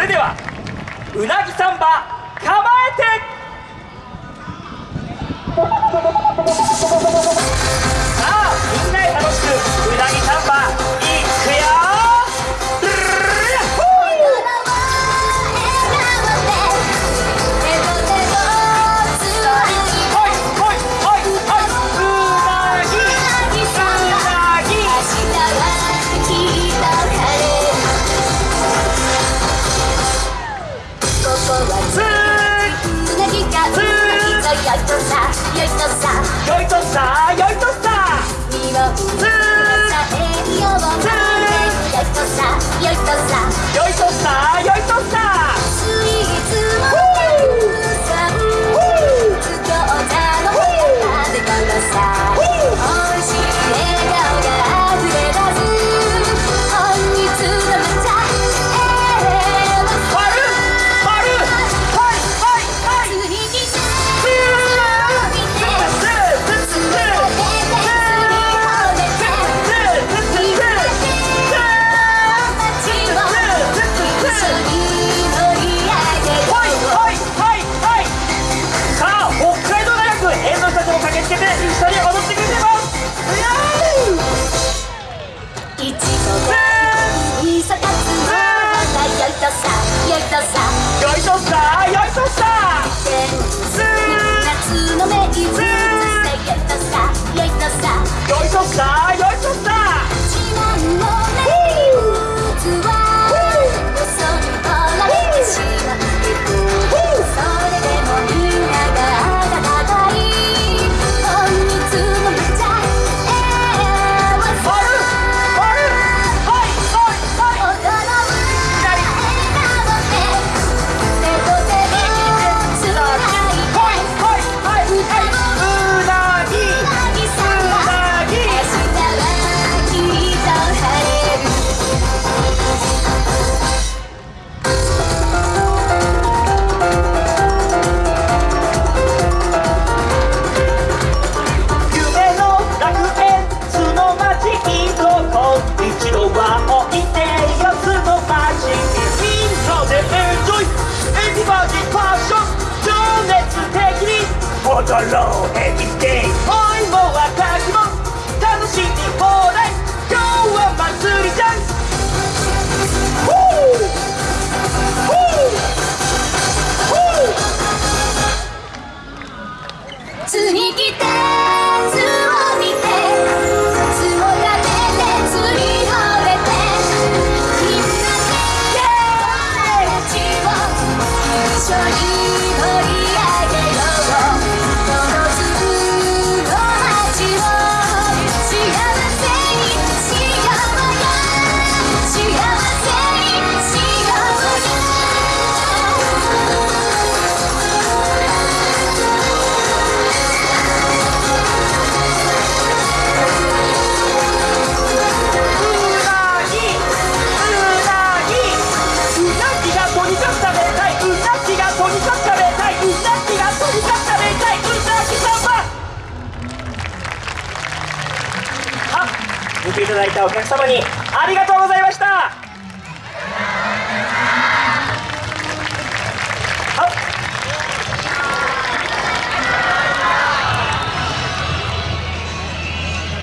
それではうなぎサンバよいとさよいとさよいとさ一度の街でエンジョイ。エビバディァッション。情熱的に。踊ろうビ見ていただいたお客様にありがとうございました。